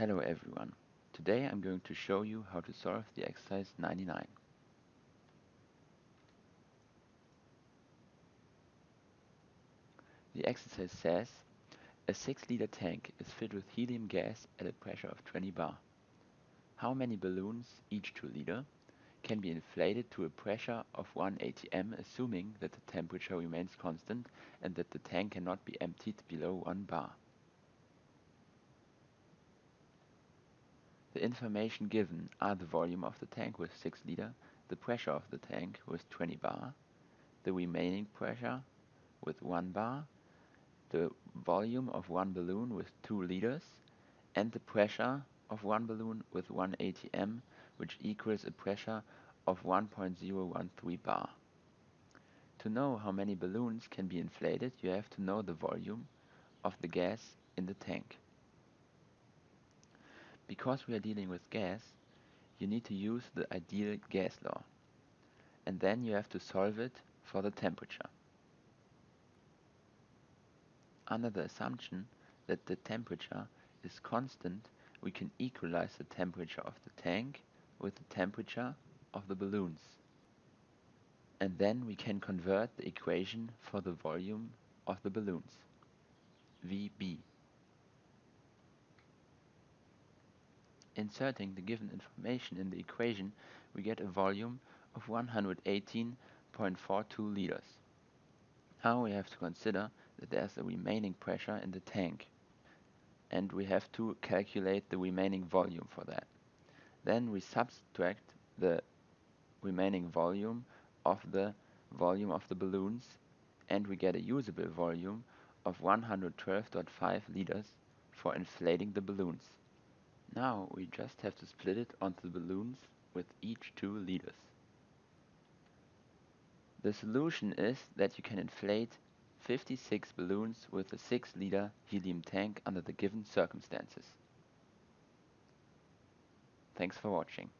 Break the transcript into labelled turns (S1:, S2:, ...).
S1: Hello everyone. Today I'm going to show you how to solve the exercise 99. The exercise says a 6 liter tank is filled with helium gas at a pressure of 20 bar. How many balloons, each 2 liter, can be inflated to a pressure of 1 atm assuming that the temperature remains constant and that the tank cannot be emptied below 1 bar. The information given are the volume of the tank with 6 liter, the pressure of the tank with 20 bar, the remaining pressure with 1 bar, the volume of one balloon with 2 liters, and the pressure of one balloon with 1 atm, which equals a pressure of 1.013 bar. To know how many balloons can be inflated, you have to know the volume of the gas in the tank. Because we are dealing with gas, you need to use the ideal gas law. And then you have to solve it for the temperature. Under the assumption that the temperature is constant, we can equalize the temperature of the tank with the temperature of the balloons. And then we can convert the equation for the volume of the balloons. VB Inserting the given information in the equation, we get a volume of 118.42 liters. Now we have to consider that there's a remaining pressure in the tank and we have to calculate the remaining volume for that. Then we subtract the remaining volume of the volume of the balloons and we get a usable volume of 112.5 liters for inflating the balloons. Now we just have to split it onto the balloons with each 2 liters. The solution is that you can inflate 56 balloons with a 6 liter helium tank under the given circumstances. Thanks for watching.